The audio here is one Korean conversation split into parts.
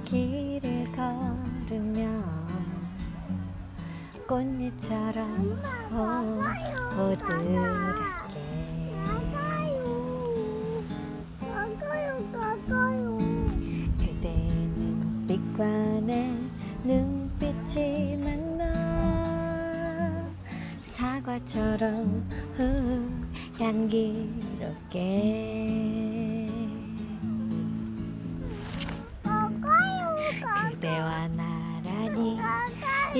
이 길을 걸으며 꽃잎처럼 어, 가까요 가까요. 그대는 빛과 내 눈빛이 만나 사과처럼 후, 향기롭게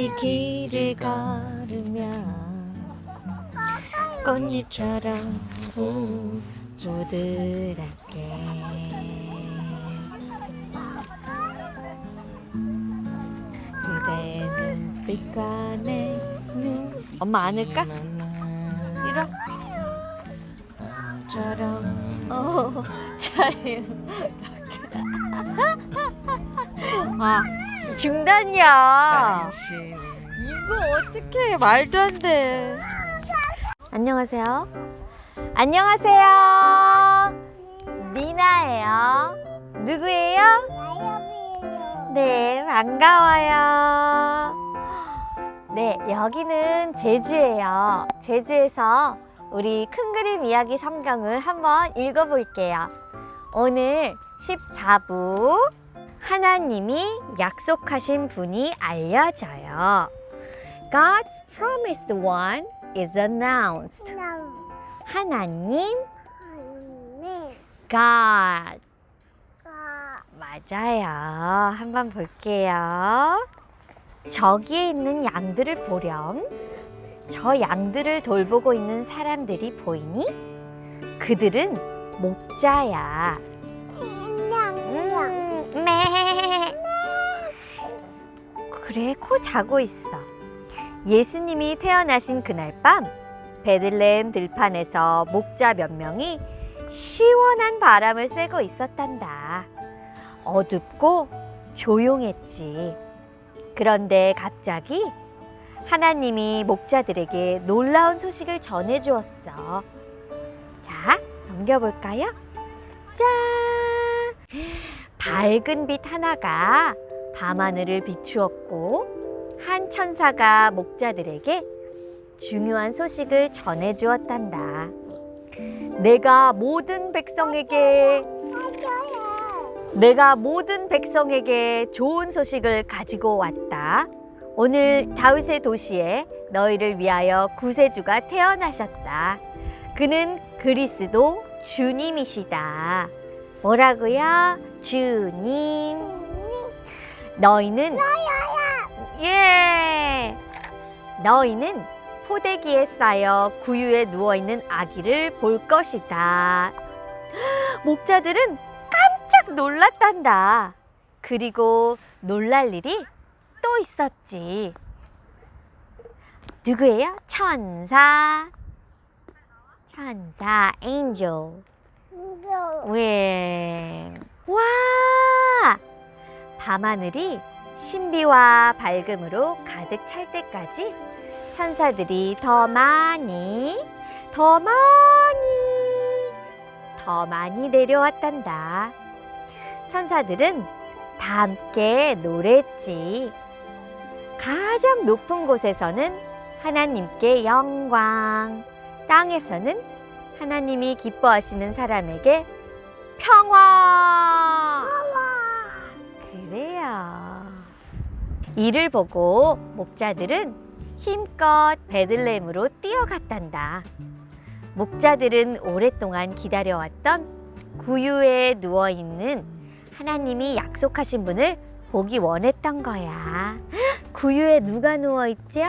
이 길을 걸으며 꽃잎처럼 후, 보드랍게. 그대는 빛과 내눈. 엄마 안을까? 이러 처럼 어 자유. 아 중단이야. 이거 어떻게 말도 안돼. 안녕하세요. 안녕하세요. 미나예요. 누구예요? 네 반가워요. 네 여기는 제주예요. 제주에서 우리 큰 그림 이야기 성경을 한번 읽어볼게요. 오늘 14부 하나님이 약속하신 분이 알려져요 God's promised one is announced 나 하나님 God 가 맞아요. 한번 볼게요. 저기에 있는 양들을 보렴. 저 양들을 돌보고 있는 사람들이 보이니? 그들은 목자야. 그래, 코 자고 있어. 예수님이 태어나신 그날 밤, 베들레헴 들판에서 목자 몇 명이 시원한 바람을 쐬고 있었단다. 어둡고 조용했지. 그런데 갑자기 하나님이 목자들에게 놀라운 소식을 전해 주었어. 자, 넘겨볼까요? 짠! 밝은 빛 하나가 밤하늘을 비추었고 한 천사가 목자들에게 중요한 소식을 전해 주었단다. 내가 모든 백성에게 내가 모든 백성에게 좋은 소식을 가지고 왔다. 오늘 다윗의 도시에 너희를 위하여 구세주가 태어나셨다. 그는 그리스도 주님이시다. 뭐라고요? 주님. 너희는 예. 너희는 포대기에 쌓여 구유에 누워 있는 아기를 볼 것이다. 목자들은 깜짝 놀랐단다. 그리고 놀랄 일이 또 있었지. 누구예요? 천사. 천사, angel. 왜? 와! 밤하늘이 신비와 밝음으로 가득 찰 때까지 천사들이 더 많이, 더 많이, 더 많이 내려왔단다. 천사들은 다 함께 노래했지. 가장 높은 곳에서는 하나님께 영광, 땅에서는 하나님이 기뻐하시는 사람에게 평화. 이를 보고 목자들은 힘껏 베들레헴으로 뛰어갔단다. 목자들은 오랫동안 기다려왔던 구유에 누워 있는 하나님이 약속하신 분을 보기 원했던 거야. 구유에 누가 누워 있죠?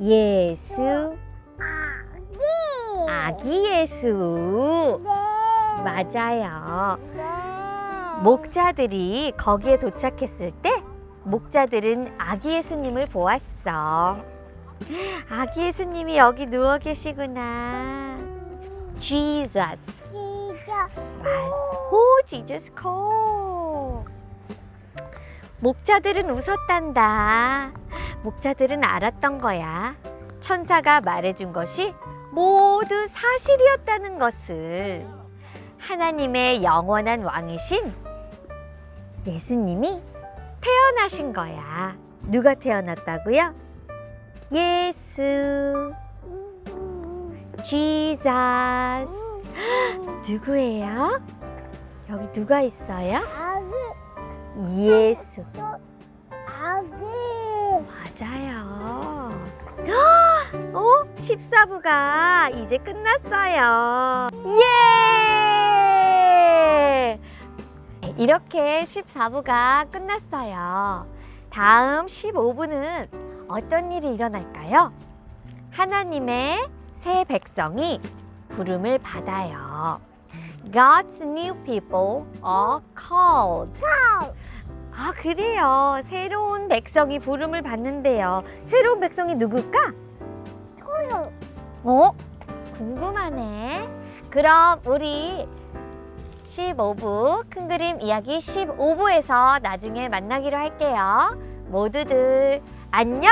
예수, 아기 아기 예수. 네 맞아요. 네. 목자들이 거기에 도착했을 때 목자들은 아기 예수님을 보았어. 아기 예수님이 여기 누워 계시구나. Jesus. 오, Jesus call. 목자들은 웃었단다. 목자들은 알았던 거야. 천사가 말해준 것이 모두 사실이었다는 것을. 하나님의 영원한 왕이신 예수님이 태어나신 거야. 누가 태어났다고요? 예수, Jesus. 누구예요? 여기 누가 있어요? 아기, 예수. 아기. 맞아요. 어? 14부가 이제 끝났어요. 예! 이렇게 14부가 끝났어요. 다음 15부는 어떤 일이 일어날까요? 하나님의 새 백성이 부름을 받아요. God's new people are called. 아, 그래요. 새로운 백성이 부름을 받는데요. 새로운 백성이 누굴까? 토요. 어? 궁금하네. 그럼 우리 15부 큰 그림 이야기 15부에서 나중에 만나기로 할게요. 모두들 안녕!